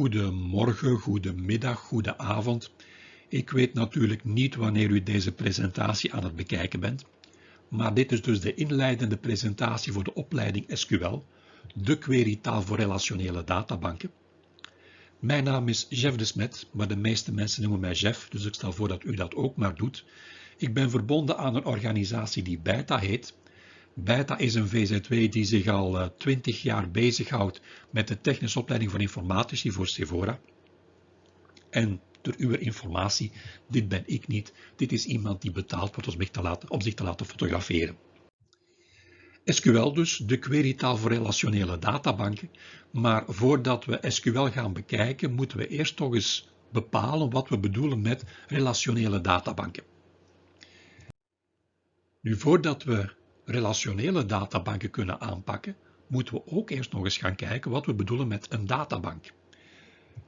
Goedemorgen, goedemiddag, goedenavond. Ik weet natuurlijk niet wanneer u deze presentatie aan het bekijken bent, maar dit is dus de inleidende presentatie voor de opleiding SQL, de querytaal voor relationele databanken. Mijn naam is Jeff de Smet, maar de meeste mensen noemen mij Jeff, dus ik stel voor dat u dat ook maar doet. Ik ben verbonden aan een organisatie die BETA heet. BETA is een VZW die zich al 20 eh, jaar bezighoudt met de technische opleiding van informatici voor Sevora. En door uw informatie, dit ben ik niet, dit is iemand die betaald wordt om zich te laten, zich te laten fotograferen. SQL dus, de querytaal voor relationele databanken. Maar voordat we SQL gaan bekijken, moeten we eerst toch eens bepalen wat we bedoelen met relationele databanken. Nu, voordat we relationele databanken kunnen aanpakken, moeten we ook eerst nog eens gaan kijken wat we bedoelen met een databank.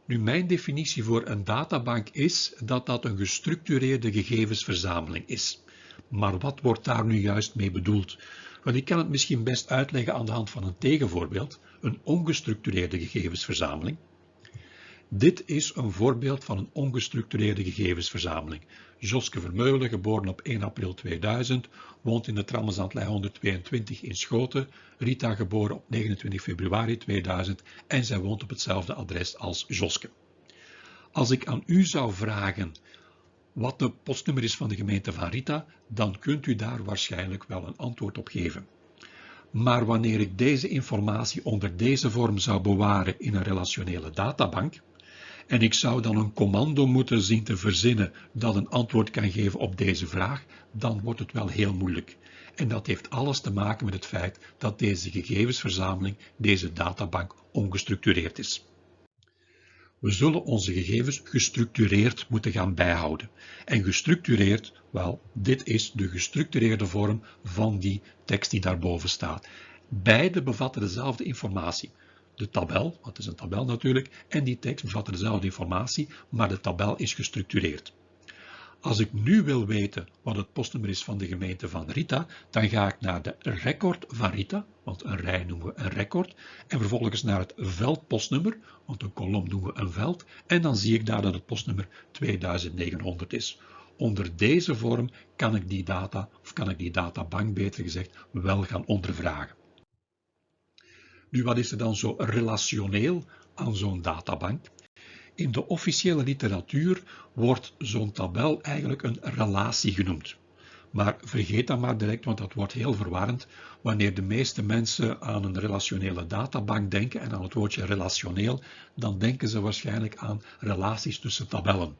Nu, mijn definitie voor een databank is dat dat een gestructureerde gegevensverzameling is. Maar wat wordt daar nu juist mee bedoeld? Ik kan het misschien best uitleggen aan de hand van een tegenvoorbeeld, een ongestructureerde gegevensverzameling. Dit is een voorbeeld van een ongestructureerde gegevensverzameling. Joske Vermeulen, geboren op 1 april 2000, woont in de Trammenzandlei 122 in Schoten. Rita, geboren op 29 februari 2000 en zij woont op hetzelfde adres als Joske. Als ik aan u zou vragen wat de postnummer is van de gemeente van Rita, dan kunt u daar waarschijnlijk wel een antwoord op geven. Maar wanneer ik deze informatie onder deze vorm zou bewaren in een relationele databank, en ik zou dan een commando moeten zien te verzinnen dat een antwoord kan geven op deze vraag, dan wordt het wel heel moeilijk. En dat heeft alles te maken met het feit dat deze gegevensverzameling, deze databank, ongestructureerd is. We zullen onze gegevens gestructureerd moeten gaan bijhouden. En gestructureerd, wel, dit is de gestructureerde vorm van die tekst die daarboven staat. Beide bevatten dezelfde informatie. De tabel, wat is een tabel natuurlijk, en die tekst bevatten dezelfde informatie, maar de tabel is gestructureerd. Als ik nu wil weten wat het postnummer is van de gemeente van Rita, dan ga ik naar de record van Rita, want een rij noemen we een record, en vervolgens naar het veldpostnummer, want een kolom noemen we een veld, en dan zie ik daar dat het postnummer 2900 is. Onder deze vorm kan ik die data, of kan ik die databank beter gezegd, wel gaan ondervragen. Nu, wat is er dan zo relationeel aan zo'n databank? In de officiële literatuur wordt zo'n tabel eigenlijk een relatie genoemd. Maar vergeet dat maar direct, want dat wordt heel verwarrend wanneer de meeste mensen aan een relationele databank denken en aan het woordje relationeel, dan denken ze waarschijnlijk aan relaties tussen tabellen.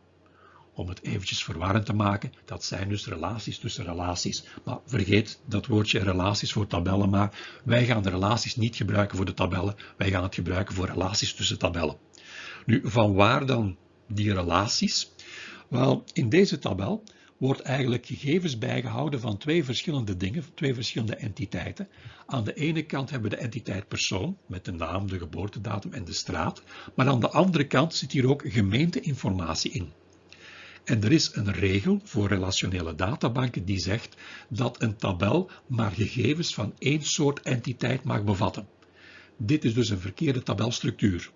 Om het eventjes verwarrend te maken, dat zijn dus relaties tussen relaties. Maar vergeet dat woordje relaties voor tabellen maar. Wij gaan de relaties niet gebruiken voor de tabellen, wij gaan het gebruiken voor relaties tussen tabellen. Nu, van waar dan die relaties? Wel, in deze tabel wordt eigenlijk gegevens bijgehouden van twee verschillende dingen, twee verschillende entiteiten. Aan de ene kant hebben we de entiteit persoon, met de naam, de geboortedatum en de straat, maar aan de andere kant zit hier ook gemeenteinformatie in. En er is een regel voor relationele databanken die zegt dat een tabel maar gegevens van één soort entiteit mag bevatten. Dit is dus een verkeerde tabelstructuur.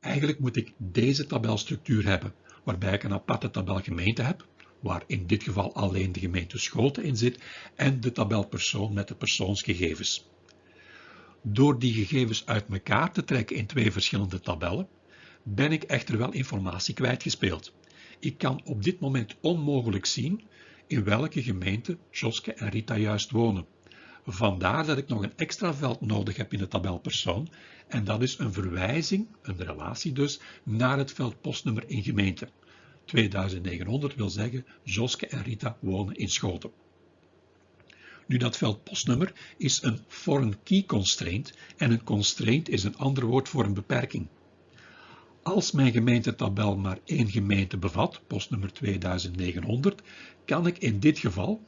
Eigenlijk moet ik deze tabelstructuur hebben, waarbij ik een aparte tabel gemeente heb, waar in dit geval alleen de gemeente Schoten in zit, en de tabel persoon met de persoonsgegevens. Door die gegevens uit elkaar te trekken in twee verschillende tabellen, ben ik echter wel informatie kwijtgespeeld. Ik kan op dit moment onmogelijk zien in welke gemeente Joske en Rita juist wonen. Vandaar dat ik nog een extra veld nodig heb in de tabel persoon en dat is een verwijzing, een relatie dus, naar het veld postnummer in gemeente. 2900 wil zeggen Joske en Rita wonen in Schoten. Nu dat veld postnummer is een foreign key constraint en een constraint is een ander woord voor een beperking. Als mijn gemeentetabel maar één gemeente bevat, postnummer 2900, kan ik in dit geval,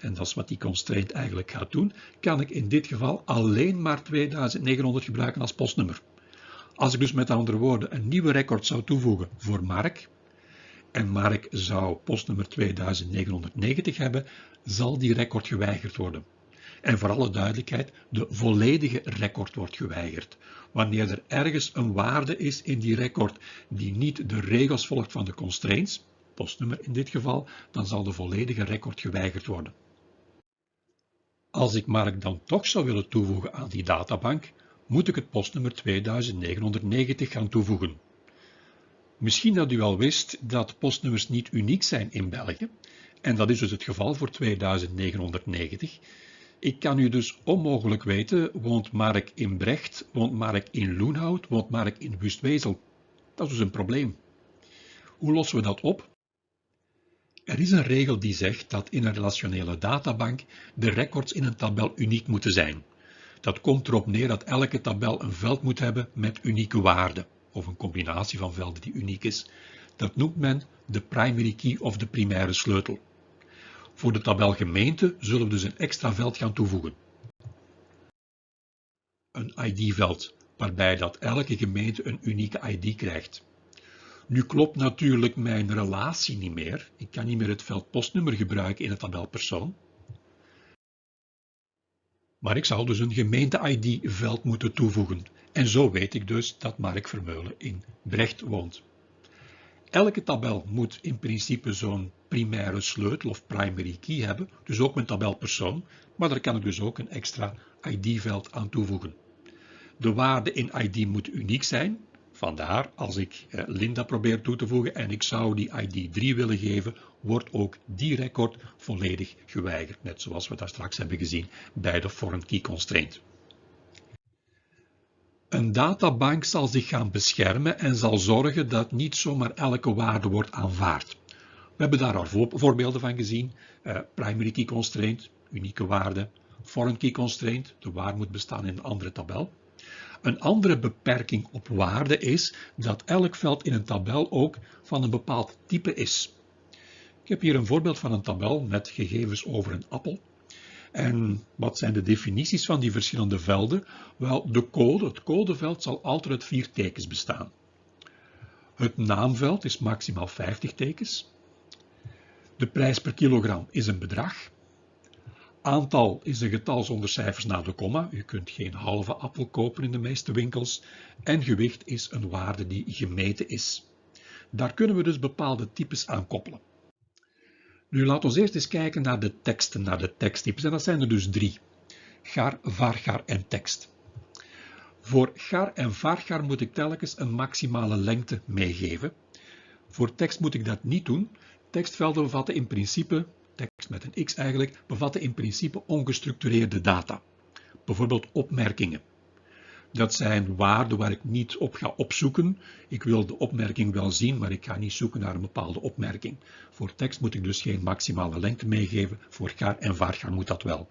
en dat is wat die constraint eigenlijk gaat doen, kan ik in dit geval alleen maar 2900 gebruiken als postnummer. Als ik dus met andere woorden een nieuwe record zou toevoegen voor Mark, en Mark zou postnummer 2990 hebben, zal die record geweigerd worden. En voor alle duidelijkheid, de volledige record wordt geweigerd. Wanneer er ergens een waarde is in die record die niet de regels volgt van de constraints, postnummer in dit geval, dan zal de volledige record geweigerd worden. Als ik Mark dan toch zou willen toevoegen aan die databank, moet ik het postnummer 2990 gaan toevoegen. Misschien dat u al wist dat postnummers niet uniek zijn in België, en dat is dus het geval voor 2990. Ik kan u dus onmogelijk weten, woont Mark in Brecht, woont Mark in Loenhout, woont Mark in Wustwezel. Dat is dus een probleem. Hoe lossen we dat op? Er is een regel die zegt dat in een relationele databank de records in een tabel uniek moeten zijn. Dat komt erop neer dat elke tabel een veld moet hebben met unieke waarden, of een combinatie van velden die uniek is. Dat noemt men de primary key of de primaire sleutel. Voor de tabel gemeente zullen we dus een extra veld gaan toevoegen. Een ID-veld, waarbij dat elke gemeente een unieke ID krijgt. Nu klopt natuurlijk mijn relatie niet meer. Ik kan niet meer het veld postnummer gebruiken in het tabel persoon. Maar ik zal dus een gemeente-ID-veld moeten toevoegen. En zo weet ik dus dat Mark Vermeulen in Brecht woont. Elke tabel moet in principe zo'n primaire sleutel of primary key hebben, dus ook mijn tabelpersoon, maar daar kan ik dus ook een extra ID-veld aan toevoegen. De waarde in ID moet uniek zijn, vandaar als ik eh, Linda probeer toe te voegen en ik zou die ID 3 willen geven, wordt ook die record volledig geweigerd, net zoals we daar straks hebben gezien bij de foreign key constraint. Een databank zal zich gaan beschermen en zal zorgen dat niet zomaar elke waarde wordt aanvaard. We hebben daar al voorbeelden van gezien. Uh, primary key constraint, unieke waarde. Foreign key constraint, de waar moet bestaan in een andere tabel. Een andere beperking op waarde is dat elk veld in een tabel ook van een bepaald type is. Ik heb hier een voorbeeld van een tabel met gegevens over een appel. En wat zijn de definities van die verschillende velden? Wel, de code, het codeveld zal altijd uit vier tekens bestaan. Het naamveld is maximaal 50 tekens. De prijs per kilogram is een bedrag. Aantal is een getal zonder cijfers na de komma. U kunt geen halve appel kopen in de meeste winkels. En gewicht is een waarde die gemeten is. Daar kunnen we dus bepaalde types aan koppelen. Nu laten we eerst eens kijken naar de teksten, naar de teksttypes. En dat zijn er dus drie. Gar, vargar en tekst. Voor gar en vargar moet ik telkens een maximale lengte meegeven. Voor tekst moet ik dat niet doen. Tekstvelden bevatten in principe, tekst met een x eigenlijk, bevatten in principe ongestructureerde data. Bijvoorbeeld opmerkingen. Dat zijn waarden waar ik niet op ga opzoeken. Ik wil de opmerking wel zien, maar ik ga niet zoeken naar een bepaalde opmerking. Voor tekst moet ik dus geen maximale lengte meegeven. Voor gar en vargar moet dat wel.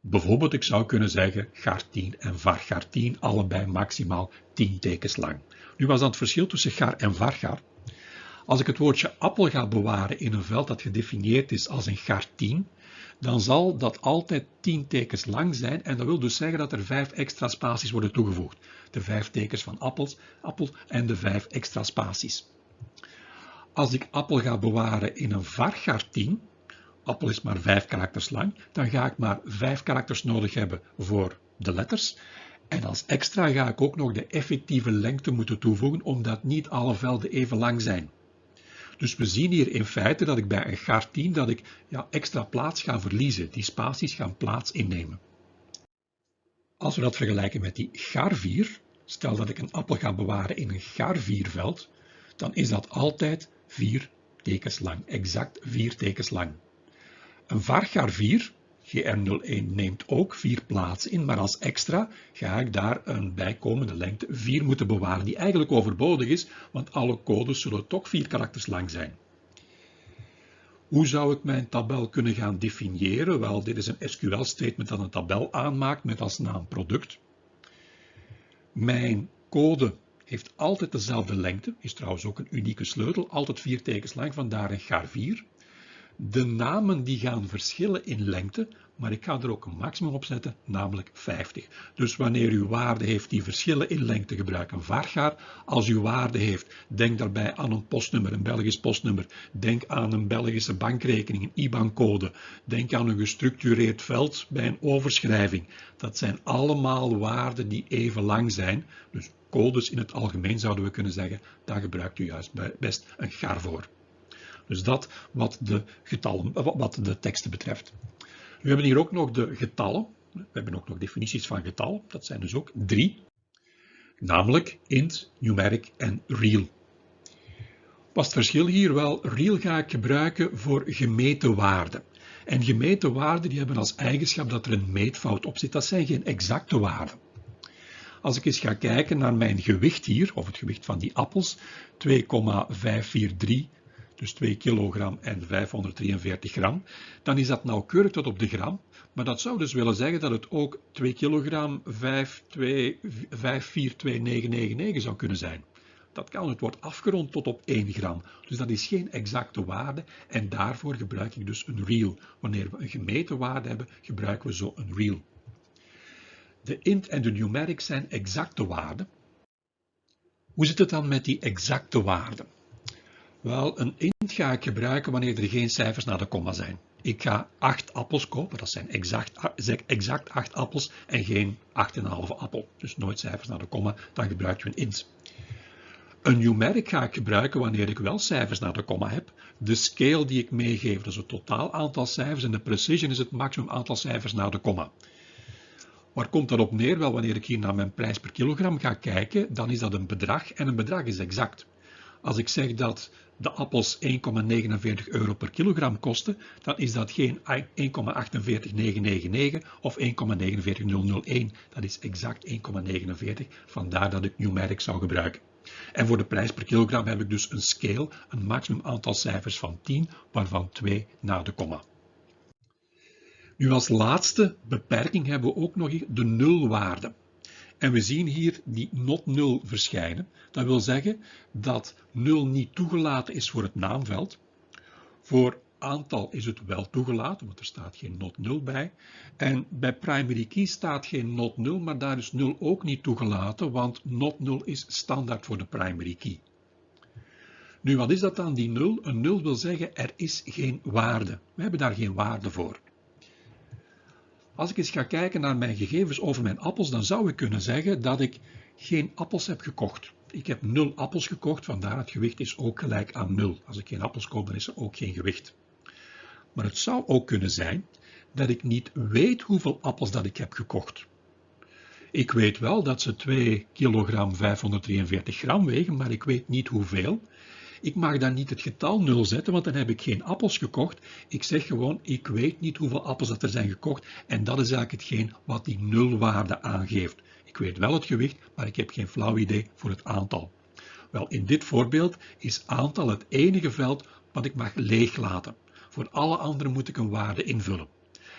Bijvoorbeeld, ik zou kunnen zeggen gar 10 en vargar 10, allebei maximaal 10 tekens lang. Nu was dat het verschil tussen gar en vargar. Als ik het woordje appel ga bewaren in een veld dat gedefinieerd is als een gar 10, dan zal dat altijd 10 tekens lang zijn en dat wil dus zeggen dat er 5 extra spaties worden toegevoegd. De 5 tekens van appels, appel en de 5 extra spaties. Als ik appel ga bewaren in een vargar 10, appel is maar 5 karakters lang, dan ga ik maar 5 karakters nodig hebben voor de letters. En als extra ga ik ook nog de effectieve lengte moeten toevoegen, omdat niet alle velden even lang zijn. Dus we zien hier in feite dat ik bij een gar 10 dat ik ja, extra plaats ga verliezen. Die spaties gaan plaats innemen. Als we dat vergelijken met die gar 4, stel dat ik een appel ga bewaren in een gar 4 veld, dan is dat altijd 4 tekens lang, exact 4 tekens lang. Een vargar 4 GR01 neemt ook vier plaatsen in, maar als extra ga ik daar een bijkomende lengte 4 moeten bewaren, die eigenlijk overbodig is, want alle codes zullen toch vier karakters lang zijn. Hoe zou ik mijn tabel kunnen gaan definiëren? Wel, dit is een SQL-statement dat een tabel aanmaakt met als naam product. Mijn code heeft altijd dezelfde lengte, is trouwens ook een unieke sleutel, altijd vier tekens lang, vandaar een gar 4. De namen die gaan verschillen in lengte, maar ik ga er ook een maximum op zetten, namelijk 50. Dus wanneer u waarde heeft die verschillen in lengte, gebruik een vargaar. Als u waarde heeft, denk daarbij aan een postnummer, een Belgisch postnummer. Denk aan een Belgische bankrekening, een IBAN-code. Denk aan een gestructureerd veld bij een overschrijving. Dat zijn allemaal waarden die even lang zijn. Dus codes in het algemeen zouden we kunnen zeggen, daar gebruikt u juist best een gar voor. Dus dat wat de, getallen, wat de teksten betreft. We hebben hier ook nog de getallen. We hebben ook nog definities van getal. Dat zijn dus ook drie. Namelijk int, numeric en real. Wat is het verschil hier? Wel, real ga ik gebruiken voor gemeten waarden. En gemeten waarden die hebben als eigenschap dat er een meetfout op zit. Dat zijn geen exacte waarden. Als ik eens ga kijken naar mijn gewicht hier, of het gewicht van die appels, 2,543 dus 2 kilogram en 543 gram, dan is dat nauwkeurig tot op de gram. Maar dat zou dus willen zeggen dat het ook 2 kilogram 542999 zou kunnen zijn. Dat kan, het wordt afgerond tot op 1 gram. Dus dat is geen exacte waarde en daarvoor gebruik ik dus een real. Wanneer we een gemeten waarde hebben, gebruiken we zo een real. De int en de numeric zijn exacte waarden. Hoe zit het dan met die exacte waarden? Wel, een int ga ik gebruiken wanneer er geen cijfers na de komma zijn. Ik ga 8 appels kopen, dat zijn exact, exact 8 appels en geen 8,5 appel. Dus nooit cijfers na de komma, dan gebruik je een int. Een numeric ga ik gebruiken wanneer ik wel cijfers na de komma heb. De scale die ik meegeef, dat is het totaal aantal cijfers en de precision is het maximum aantal cijfers na de komma. Waar komt dat op neer? Wel, wanneer ik hier naar mijn prijs per kilogram ga kijken, dan is dat een bedrag en een bedrag is exact. Als ik zeg dat de appels 1,49 euro per kilogram kosten, dan is dat geen 1,48999 of 1,49001. Dat is exact 1,49, vandaar dat ik numeric zou gebruiken. En voor de prijs per kilogram heb ik dus een scale, een maximum aantal cijfers van 10, waarvan 2 na de komma. Nu als laatste beperking hebben we ook nog de nulwaarde. En we zien hier die not 0 verschijnen. Dat wil zeggen dat 0 niet toegelaten is voor het naamveld. Voor aantal is het wel toegelaten, want er staat geen not 0 bij. En bij primary key staat geen not 0, maar daar is 0 ook niet toegelaten, want not 0 is standaard voor de primary key. Nu, wat is dat dan, die 0? Een 0 wil zeggen, er is geen waarde. We hebben daar geen waarde voor. Als ik eens ga kijken naar mijn gegevens over mijn appels, dan zou ik kunnen zeggen dat ik geen appels heb gekocht. Ik heb 0 appels gekocht, vandaar het gewicht is ook gelijk aan 0. Als ik geen appels koop, dan is er ook geen gewicht. Maar het zou ook kunnen zijn dat ik niet weet hoeveel appels dat ik heb gekocht. Ik weet wel dat ze 2 kilogram 543 gram wegen, maar ik weet niet hoeveel. Ik mag dan niet het getal 0 zetten, want dan heb ik geen appels gekocht. Ik zeg gewoon, ik weet niet hoeveel appels dat er zijn gekocht. En dat is eigenlijk hetgeen wat die nulwaarde aangeeft. Ik weet wel het gewicht, maar ik heb geen flauw idee voor het aantal. Wel, in dit voorbeeld is aantal het enige veld wat ik mag leeglaten. Voor alle anderen moet ik een waarde invullen.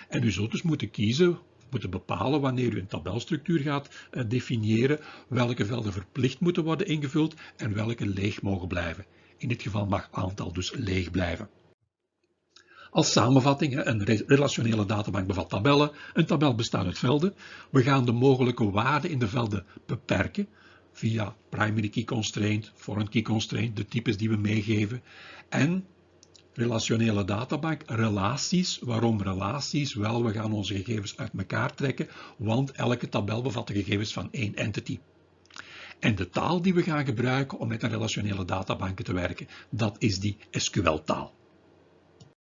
En u zult dus moeten kiezen, moeten bepalen wanneer u een tabelstructuur gaat eh, definiëren, welke velden verplicht moeten worden ingevuld en welke leeg mogen blijven. In dit geval mag aantal dus leeg blijven. Als samenvatting, een relationele databank bevat tabellen. Een tabel bestaat uit velden. We gaan de mogelijke waarden in de velden beperken via primary key constraint, foreign key constraint, de types die we meegeven. En relationele databank, relaties. Waarom relaties? Wel, we gaan onze gegevens uit elkaar trekken, want elke tabel bevat de gegevens van één entity. En de taal die we gaan gebruiken om met een relationele databanken te werken, dat is die SQL-taal.